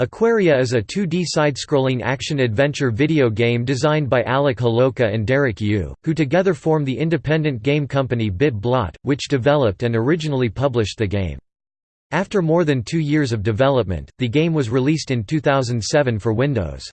Aquaria is a 2D side-scrolling action-adventure video game designed by Alec Holowka and Derek Yu, who together form the independent game company Bit Blot, which developed and originally published the game. After more than two years of development, the game was released in 2007 for Windows.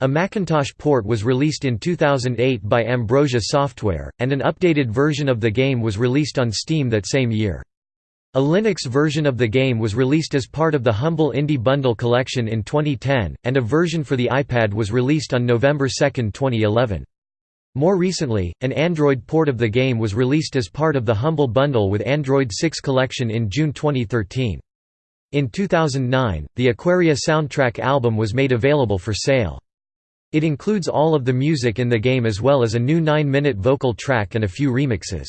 A Macintosh port was released in 2008 by Ambrosia Software, and an updated version of the game was released on Steam that same year. A Linux version of the game was released as part of the Humble Indie Bundle collection in 2010, and a version for the iPad was released on November 2, 2011. More recently, an Android port of the game was released as part of the Humble Bundle with Android 6 collection in June 2013. In 2009, the Aquaria soundtrack album was made available for sale. It includes all of the music in the game as well as a new 9-minute vocal track and a few remixes.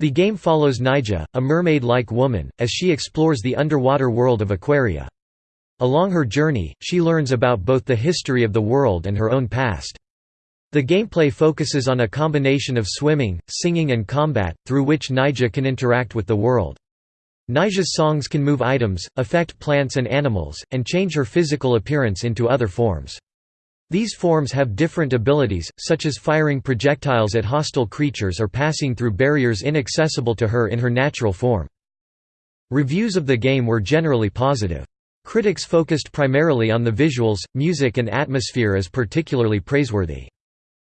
The game follows Naija, a mermaid-like woman, as she explores the underwater world of Aquaria. Along her journey, she learns about both the history of the world and her own past. The gameplay focuses on a combination of swimming, singing and combat, through which Naija can interact with the world. Naija's songs can move items, affect plants and animals, and change her physical appearance into other forms. These forms have different abilities, such as firing projectiles at hostile creatures or passing through barriers inaccessible to her in her natural form. Reviews of the game were generally positive. Critics focused primarily on the visuals, music and atmosphere as particularly praiseworthy.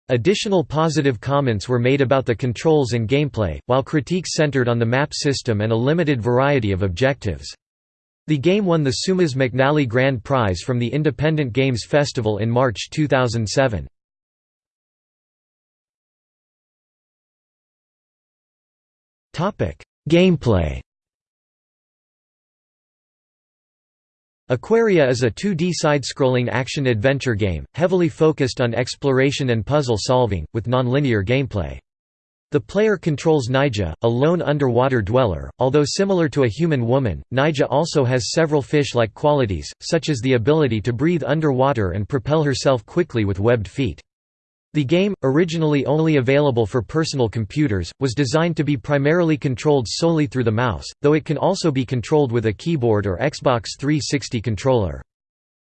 Additional positive comments were made about the controls and gameplay, while critiques centered on the map system and a limited variety of objectives. The game won the Seamus McNally Grand Prize from the Independent Games Festival in March 2007. Gameplay Aquaria is a 2D side-scrolling action-adventure game, heavily focused on exploration and puzzle solving, with non-linear gameplay. The player controls Naija, a lone underwater dweller. Although similar to a human woman, Naija also has several fish-like qualities, such as the ability to breathe underwater and propel herself quickly with webbed feet. The game, originally only available for personal computers, was designed to be primarily controlled solely through the mouse, though it can also be controlled with a keyboard or Xbox 360 controller.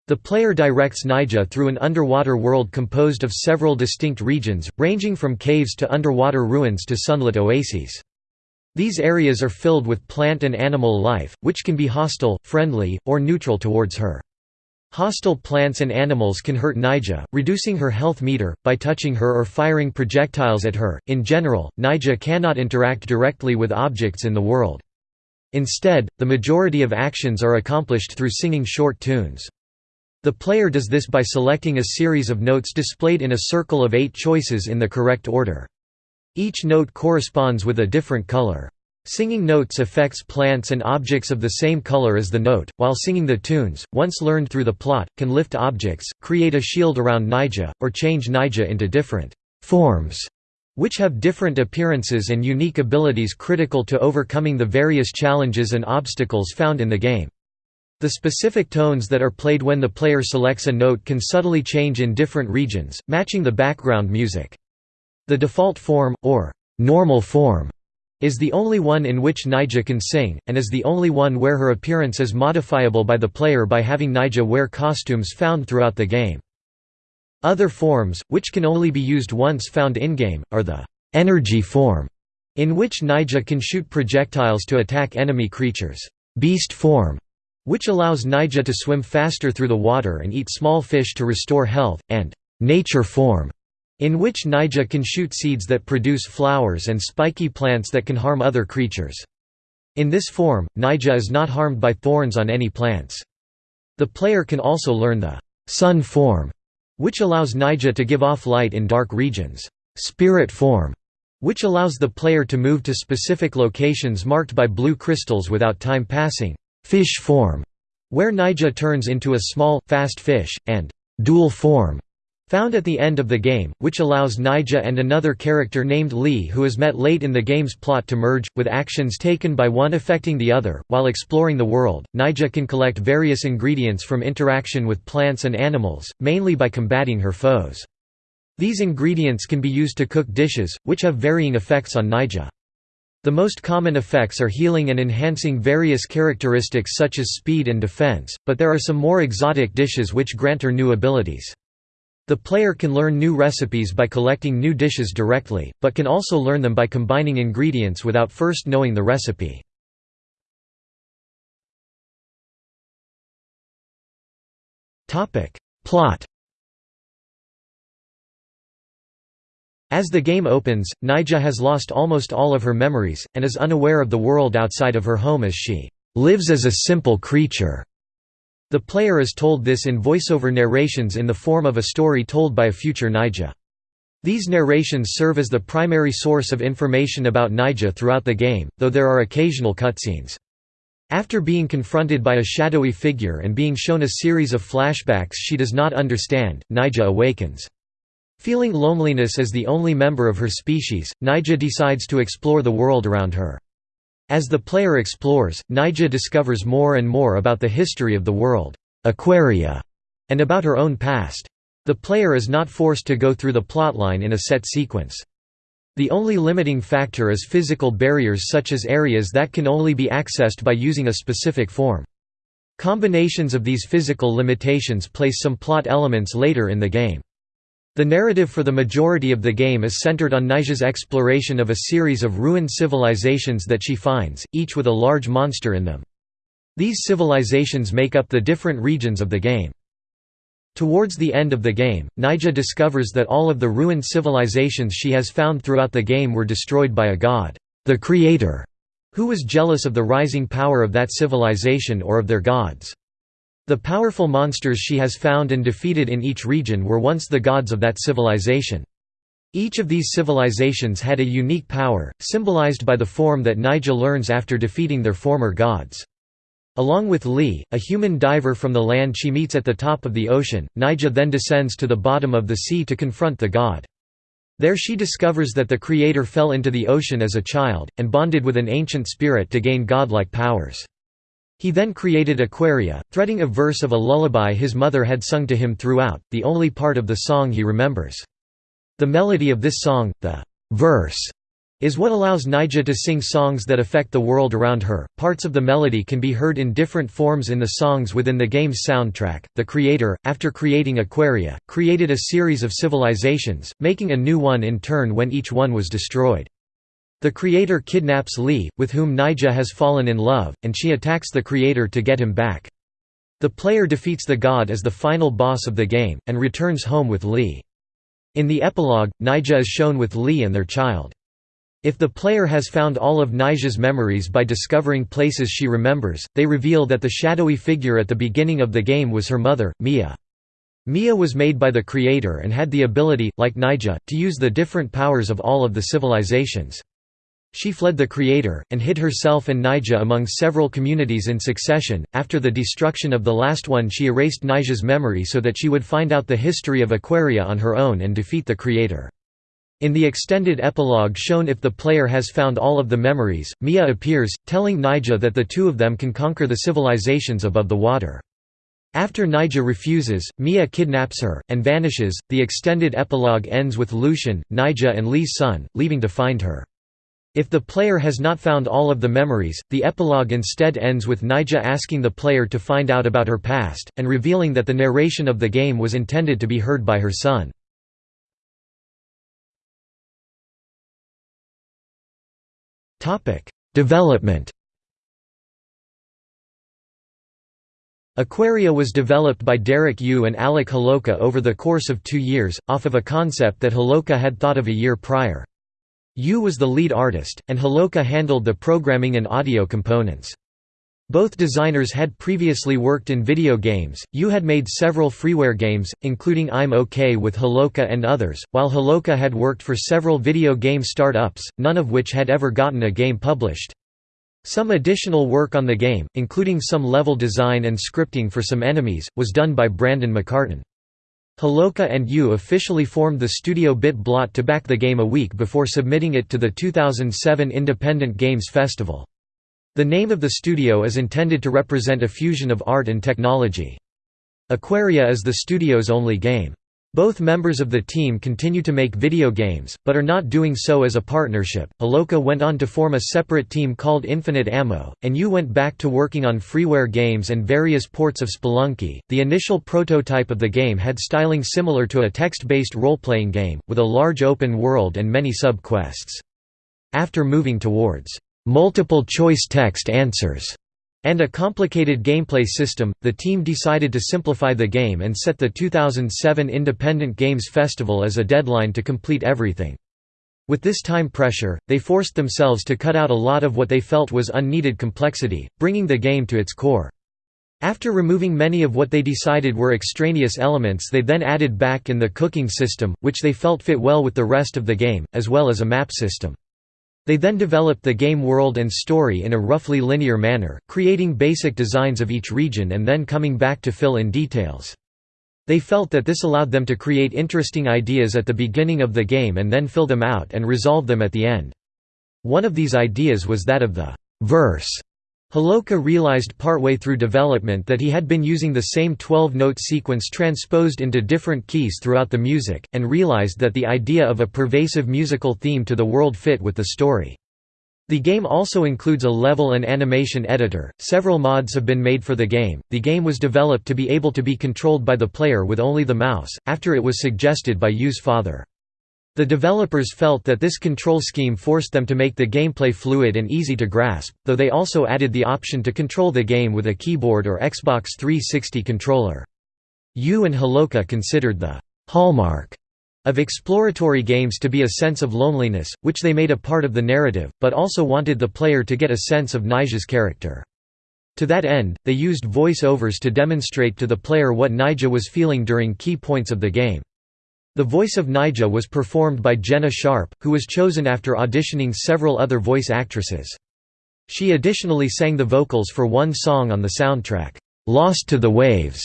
The player directs Naija through an underwater world composed of several distinct regions, ranging from caves to underwater ruins to sunlit oases. These areas are filled with plant and animal life, which can be hostile, friendly, or neutral towards her. Hostile plants and animals can hurt Naija, reducing her health meter, by touching her or firing projectiles at her. In general, Nyjah cannot interact directly with objects in the world. Instead, the majority of actions are accomplished through singing short tunes. The player does this by selecting a series of notes displayed in a circle of eight choices in the correct order. Each note corresponds with a different color. Singing notes affects plants and objects of the same color as the note, while singing the tunes, once learned through the plot, can lift objects, create a shield around Naija, or change Naija into different forms, which have different appearances and unique abilities critical to overcoming the various challenges and obstacles found in the game. The specific tones that are played when the player selects a note can subtly change in different regions, matching the background music. The default form, or normal form, is the only one in which Naija can sing, and is the only one where her appearance is modifiable by the player by having Naija wear costumes found throughout the game. Other forms, which can only be used once found in-game, are the energy form, in which Naija can shoot projectiles to attack enemy creatures, beast form, which allows Naija to swim faster through the water and eat small fish to restore health, and nature form, in which Naija can shoot seeds that produce flowers and spiky plants that can harm other creatures. In this form, Naija is not harmed by thorns on any plants. The player can also learn the sun form, which allows Naija to give off light in dark regions, spirit form, which allows the player to move to specific locations marked by blue crystals without time passing, fish form, where Naija turns into a small, fast fish, and dual form, found at the end of the game, which allows Naija and another character named Lee who is met late in the game's plot to merge, with actions taken by one affecting the other. While exploring the world, Naija can collect various ingredients from interaction with plants and animals, mainly by combating her foes. These ingredients can be used to cook dishes, which have varying effects on Naija. The most common effects are healing and enhancing various characteristics such as speed and defense, but there are some more exotic dishes which grant her new abilities. The player can learn new recipes by collecting new dishes directly, but can also learn them by combining ingredients without first knowing the recipe. Plot As the game opens, Naija has lost almost all of her memories, and is unaware of the world outside of her home as she lives as a simple creature. The player is told this in voiceover narrations in the form of a story told by a future Naija. These narrations serve as the primary source of information about Naija throughout the game, though there are occasional cutscenes. After being confronted by a shadowy figure and being shown a series of flashbacks she does not understand, Naija awakens. Feeling loneliness as the only member of her species, Naija decides to explore the world around her. As the player explores, Naija discovers more and more about the history of the world Aquaria, and about her own past. The player is not forced to go through the plotline in a set sequence. The only limiting factor is physical barriers such as areas that can only be accessed by using a specific form. Combinations of these physical limitations place some plot elements later in the game. The narrative for the majority of the game is centered on Naija's exploration of a series of ruined civilizations that she finds, each with a large monster in them. These civilizations make up the different regions of the game. Towards the end of the game, Naija discovers that all of the ruined civilizations she has found throughout the game were destroyed by a god, the Creator, who was jealous of the rising power of that civilization or of their gods. The powerful monsters she has found and defeated in each region were once the gods of that civilization. Each of these civilizations had a unique power, symbolized by the form that Naija learns after defeating their former gods. Along with Lee, a human diver from the land she meets at the top of the ocean, Naija then descends to the bottom of the sea to confront the god. There she discovers that the Creator fell into the ocean as a child, and bonded with an ancient spirit to gain godlike powers. He then created Aquaria, threading a verse of a lullaby his mother had sung to him throughout, the only part of the song he remembers. The melody of this song, the verse, is what allows Naija to sing songs that affect the world around her. Parts of the melody can be heard in different forms in the songs within the game's soundtrack. The creator, after creating Aquaria, created a series of civilizations, making a new one in turn when each one was destroyed. The creator kidnaps Lee, with whom Naija has fallen in love, and she attacks the creator to get him back. The player defeats the god as the final boss of the game, and returns home with Lee. In the epilogue, Naija is shown with Lee and their child. If the player has found all of Naija's memories by discovering places she remembers, they reveal that the shadowy figure at the beginning of the game was her mother, Mia. Mia was made by the creator and had the ability, like Naija, to use the different powers of all of the civilizations. She fled the creator, and hid herself and Naija among several communities in succession. After the destruction of the last one, she erased Naija's memory so that she would find out the history of Aquaria on her own and defeat the creator. In the extended epilogue shown if the player has found all of the memories, Mia appears, telling Naija that the two of them can conquer the civilizations above the water. After Naija refuses, Mia kidnaps her, and vanishes. The extended epilogue ends with Lucian, Naija and Lee's son, leaving to find her. If the player has not found all of the memories, the epilogue instead ends with Naija asking the player to find out about her past, and revealing that the narration of the game was intended to be heard by her son. Development Aquaria was developed by Derek Yu and Alec Holowka over the course of two years, off of a concept that Holowka had thought of a year prior. Yu was the lead artist, and Holowka handled the programming and audio components. Both designers had previously worked in video games. Yu had made several freeware games, including I'm OK with Holowka and others, while Holowka had worked for several video game startups, none of which had ever gotten a game published. Some additional work on the game, including some level design and scripting for some enemies, was done by Brandon McCartan. Holowka and Yu officially formed the studio Bit Blot to back the game a week before submitting it to the 2007 Independent Games Festival. The name of the studio is intended to represent a fusion of art and technology. Aquaria is the studio's only game. Both members of the team continue to make video games, but are not doing so as a partnership. Holowka went on to form a separate team called Infinite Ammo, and Yu went back to working on freeware games and various ports of Spelunky. The initial prototype of the game had styling similar to a text based role playing game, with a large open world and many sub quests. After moving towards multiple choice text answers and a complicated gameplay system, the team decided to simplify the game and set the 2007 Independent Games Festival as a deadline to complete everything. With this time pressure, they forced themselves to cut out a lot of what they felt was unneeded complexity, bringing the game to its core. After removing many of what they decided were extraneous elements they then added back in the cooking system, which they felt fit well with the rest of the game, as well as a map system. They then developed the game world and story in a roughly linear manner, creating basic designs of each region and then coming back to fill in details. They felt that this allowed them to create interesting ideas at the beginning of the game and then fill them out and resolve them at the end. One of these ideas was that of the verse Holowka realized partway through development that he had been using the same 12-note sequence transposed into different keys throughout the music, and realized that the idea of a pervasive musical theme to the world fit with the story. The game also includes a level and animation editor. Several mods have been made for the game. The game was developed to be able to be controlled by the player with only the mouse, after it was suggested by Yu's father. The developers felt that this control scheme forced them to make the gameplay fluid and easy to grasp, though they also added the option to control the game with a keyboard or Xbox 360 controller. Yu and Holowka considered the «hallmark» of exploratory games to be a sense of loneliness, which they made a part of the narrative, but also wanted the player to get a sense of Naija's character. To that end, they used voice-overs to demonstrate to the player what Naija was feeling during key points of the game. The voice of Naija was performed by Jenna Sharp, who was chosen after auditioning several other voice actresses. She additionally sang the vocals for one song on the soundtrack, "'Lost to the Waves'".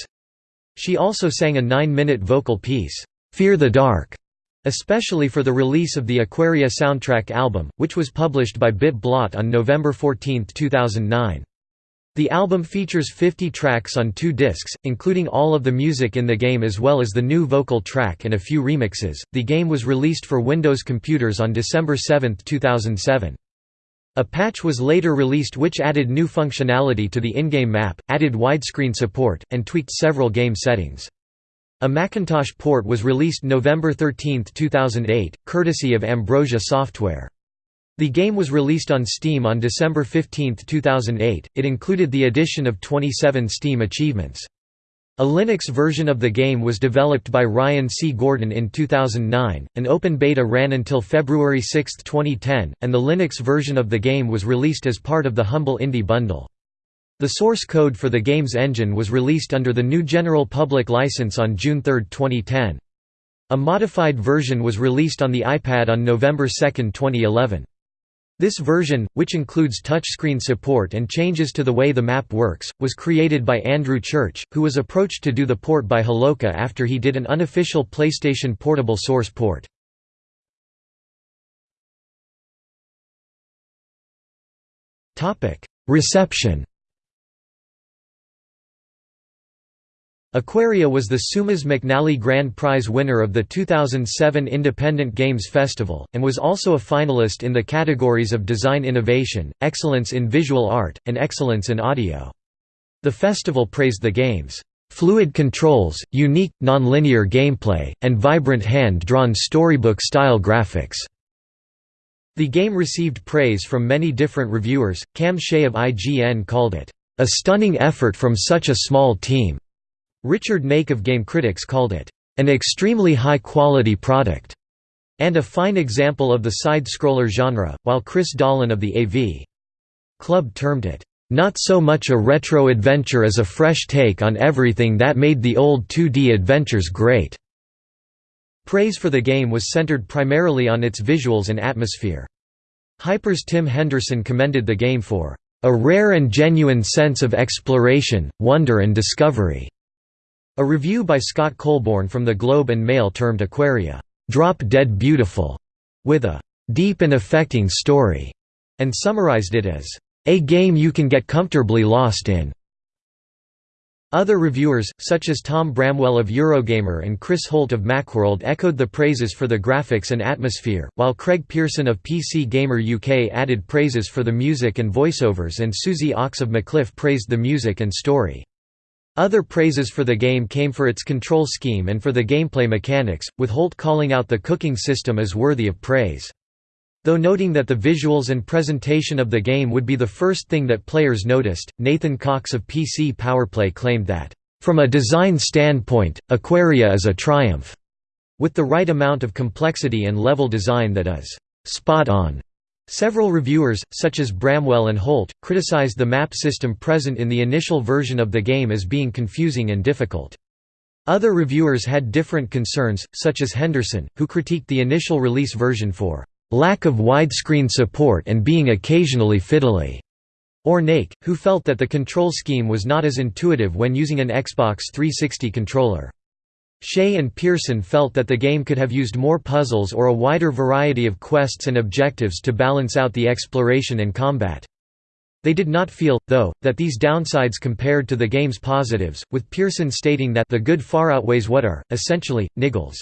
She also sang a nine-minute vocal piece, "'Fear the Dark' especially for the release of the Aquaria soundtrack album, which was published by Bit Blot on November 14, 2009. The album features 50 tracks on two discs, including all of the music in the game as well as the new vocal track and a few remixes. The game was released for Windows computers on December 7, 2007. A patch was later released which added new functionality to the in-game map, added widescreen support, and tweaked several game settings. A Macintosh port was released November 13, 2008, courtesy of Ambrosia Software. The game was released on Steam on December 15, 2008. It included the addition of 27 Steam achievements. A Linux version of the game was developed by Ryan C. Gordon in 2009, an open beta ran until February 6, 2010, and the Linux version of the game was released as part of the Humble Indie Bundle. The source code for the game's engine was released under the GNU General Public License on June 3, 2010. A modified version was released on the iPad on November 2, 2011. This version, which includes touchscreen support and changes to the way the map works, was created by Andrew Church, who was approached to do the port by Holowka after he did an unofficial PlayStation Portable source port. Reception Aquaria was the Seamus McNally Grand Prize winner of the 2007 Independent Games Festival, and was also a finalist in the categories of Design Innovation, Excellence in Visual Art, and Excellence in Audio. The festival praised the game's fluid controls, unique, nonlinear gameplay, and vibrant hand-drawn storybook-style graphics. The game received praise from many different reviewers. Cam Shea of IGN called it, "...a stunning effort from such a small team." Richard Make of Game Critics called it, "...an extremely high-quality product." and a fine example of the side-scroller genre, while Chris Dahlen of the AV Club termed it, "...not so much a retro adventure as a fresh take on everything that made the old 2D adventures great." Praise for the game was centered primarily on its visuals and atmosphere. Hyper's Tim Henderson commended the game for, "...a rare and genuine sense of exploration, wonder and discovery." A review by Scott Colborn from the Globe and Mail termed Aquaria, "...drop-dead beautiful", with a "...deep and affecting story", and summarized it as, "...a game you can get comfortably lost in." Other reviewers, such as Tom Bramwell of Eurogamer and Chris Holt of Macworld echoed the praises for the graphics and atmosphere, while Craig Pearson of PC Gamer UK added praises for the music and voiceovers and Susie Ochs of MacLife praised the music and story. Other praises for the game came for its control scheme and for the gameplay mechanics, with Holt calling out the cooking system as worthy of praise. Though noting that the visuals and presentation of the game would be the first thing that players noticed, Nathan Cox of PC Powerplay claimed that, "...from a design standpoint, Aquaria is a triumph," with the right amount of complexity and level design that is, "...spot on." Several reviewers, such as Bramwell and Holt, criticized the map system present in the initial version of the game as being confusing and difficult. Other reviewers had different concerns, such as Henderson, who critiqued the initial release version for lack of widescreen support and being occasionally fiddly, or Nake, who felt that the control scheme was not as intuitive when using an Xbox 360 controller. Shea and Pearson felt that the game could have used more puzzles or a wider variety of quests and objectives to balance out the exploration and combat. They did not feel, though, that these downsides compared to the game's positives, with Pearson stating that the good far outweighs what are, essentially, niggles.